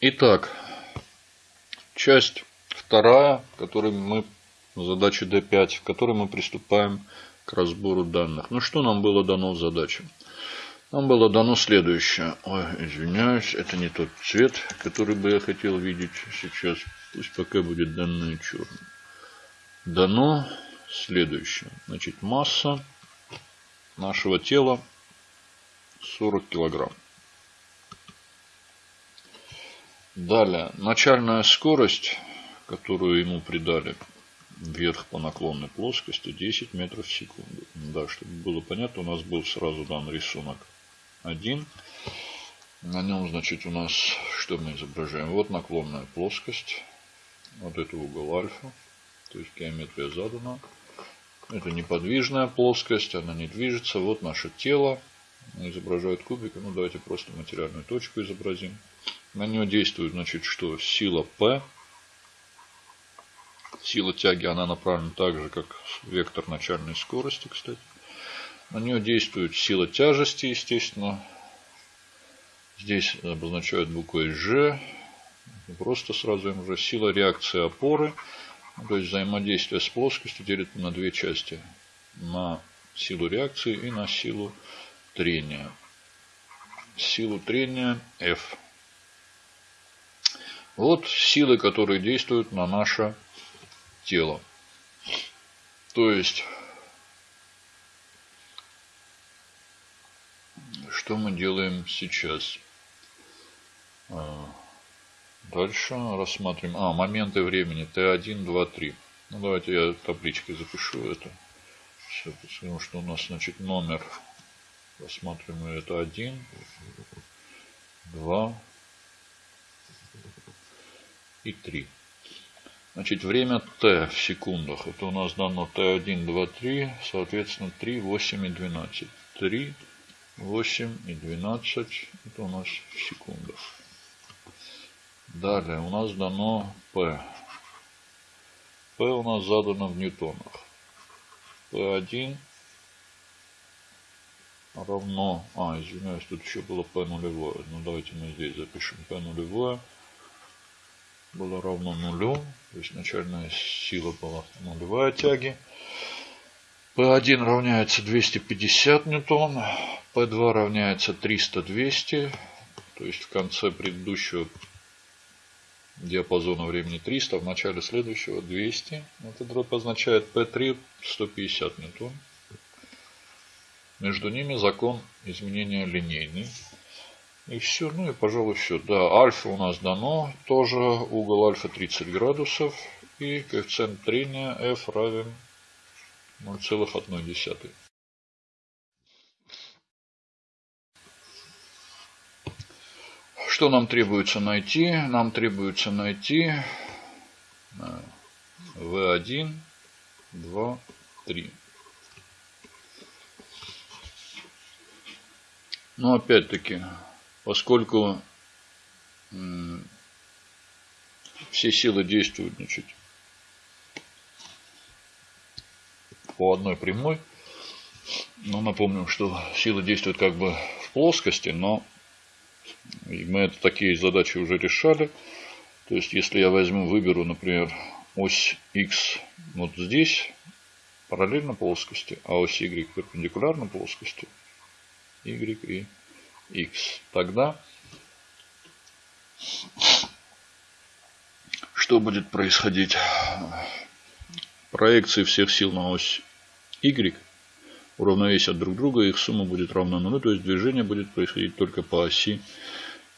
Итак, часть вторая, которой мы задача D5, в которой мы приступаем к разбору данных. Ну что нам было дано в задаче? Нам было дано следующее. Ой, извиняюсь, это не тот цвет, который бы я хотел видеть сейчас. Пусть пока будет данное черным. Дано следующее. Значит, масса нашего тела 40 килограмм. Далее, начальная скорость, которую ему придали вверх по наклонной плоскости 10 метров в секунду. Да, чтобы было понятно, у нас был сразу дан рисунок 1. На нем, значит, у нас что мы изображаем? Вот наклонная плоскость. Вот это угол альфа. То есть геометрия задана. Это неподвижная плоскость, она не движется. Вот наше тело. Изображает кубик. Ну, давайте просто материальную точку изобразим. На нее действует, значит, что? Сила P. Сила тяги, она направлена так же, как вектор начальной скорости, кстати. На нее действует сила тяжести, естественно. Здесь обозначают буквой G. Просто сразу им сила реакции опоры. То есть взаимодействие с плоскостью делит на две части. На силу реакции и на силу трения. Силу трения F. Вот силы, которые действуют на наше тело. То есть, что мы делаем сейчас? А, дальше рассматриваем. А, моменты времени. Т1, 2, 3. Ну, давайте я табличкой запишу это. Все, потому что у нас, значит, номер. Рассматриваем это 1, 2, и 3. Значит, время t в секундах. Это у нас дано t1, 2, 3. Соответственно, 3, 8 и 12. 3, 8 и 12. Это у нас в секундах. Далее у нас дано P. P у нас задано в ньютонах. P1 равно... А, извиняюсь, тут еще было P нулевое. Ну, давайте мы здесь запишем P нулевое было равно нулю. То есть начальная сила была нулевая тяги. P1 равняется 250 ньютон. P2 равняется 300-200. То есть в конце предыдущего диапазона времени 300, в начале следующего 200. Это дробь означает P3 150 ньютон. Между ними закон изменения линейный. И все, ну и пожалуй все. Да, альфа у нас дано, тоже угол альфа 30 градусов. И коэффициент трения f равен 0,1. Что нам требуется найти? Нам требуется найти V1, 2, 3. Но опять-таки поскольку все силы действуют значит, по одной прямой. Но напомним, что силы действуют как бы в плоскости, но мы это, такие задачи уже решали. То есть, если я возьму, выберу, например, ось X вот здесь, параллельно плоскости, а ось Y перпендикулярно плоскости, Y и x. Тогда что будет происходить? Проекции всех сил на ось y уравновесят друг друга, их сумма будет равна нулю, то есть движение будет происходить только по оси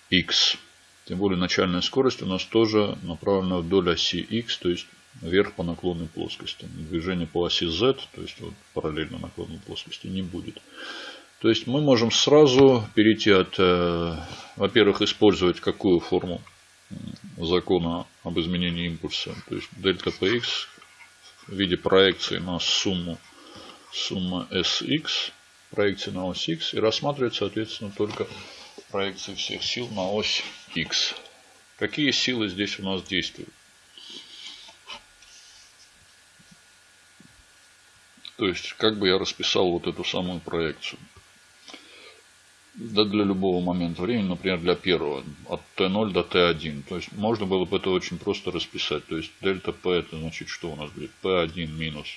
x. Тем более начальная скорость у нас тоже направлена вдоль оси x, то есть вверх по наклонной плоскости. Движение по оси z, то есть вот параллельно наклонной плоскости, не будет. То есть мы можем сразу перейти от, э, во-первых, использовать какую форму закона об изменении импульса. То есть дельта px в виде проекции на сумму сумма sx, проекции на ось x, и рассматривать, соответственно, только проекции всех сил на ось x. Какие силы здесь у нас действуют? То есть, как бы я расписал вот эту самую проекцию. Да для любого момента времени, например, для первого, от t0 до t1. То есть можно было бы это очень просто расписать. То есть дельта p это значит, что у нас будет p1 минус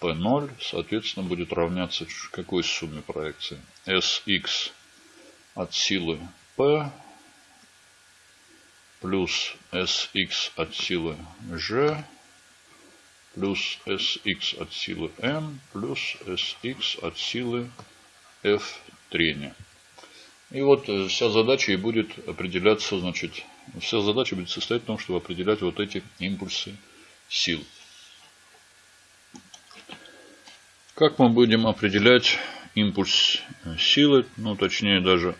p0, соответственно, будет равняться какой сумме проекции? sx от силы p плюс sx от силы g плюс sx от силы m плюс sx от силы f трения. И вот э, вся задача и будет определяться, значит, вся задача будет состоять в том, чтобы определять вот эти импульсы сил. Как мы будем определять импульс э, силы, ну точнее даже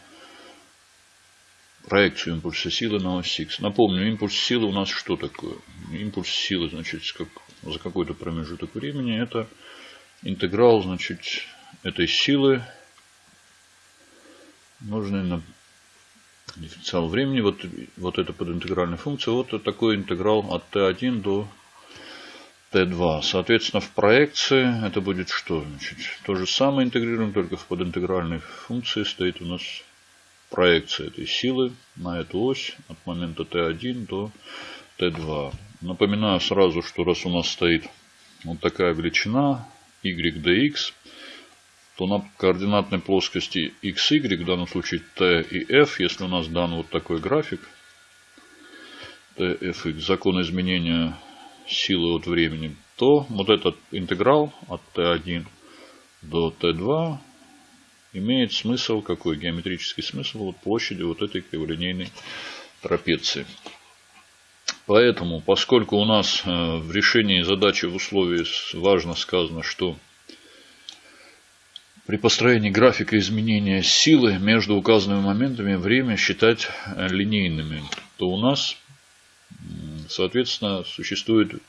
проекцию импульса силы на ось X. Напомню, импульс силы у нас что такое? Импульс силы, значит, как, за какой-то промежуток времени это интеграл, значит, этой силы нужный на дифференциал времени. Вот, вот это подинтегральная функция. Вот такой интеграл от t1 до t2. Соответственно, в проекции это будет что? Значит, то же самое интегрируем, только в подинтегральной функции стоит у нас проекция этой силы на эту ось от момента t1 до t2. Напоминаю сразу, что раз у нас стоит вот такая величина y dx, то на координатной плоскости xy, в данном случае t и f, если у нас дан вот такой график, tfx, закон изменения силы от времени, то вот этот интеграл от t1 до t2 имеет смысл, какой геометрический смысл вот площади вот этой криволинейной трапеции. Поэтому, поскольку у нас э, в решении задачи в условии важно сказано, что при построении графика изменения силы между указанными моментами время считать э, линейными, то у нас, соответственно, существует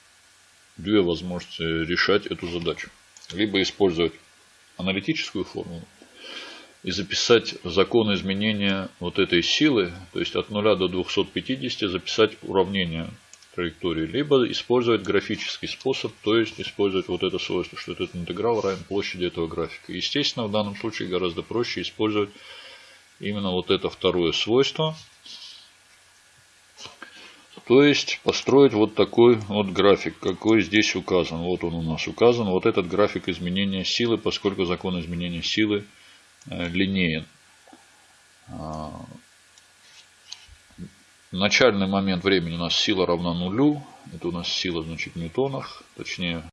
две возможности решать эту задачу. Либо использовать аналитическую формулу и записать закон изменения вот этой силы, то есть от 0 до 250 записать уравнение траектории, либо использовать графический способ, то есть использовать вот это свойство, что этот интеграл равен площади этого графика. Естественно, в данном случае гораздо проще использовать именно вот это второе свойство. То есть построить вот такой вот график, какой здесь указан. Вот он у нас указан. Вот этот график изменения силы, поскольку закон изменения силы э, линеен. Начальный момент времени у нас сила равна нулю. Это у нас сила, значит, в ньютонах. Точнее,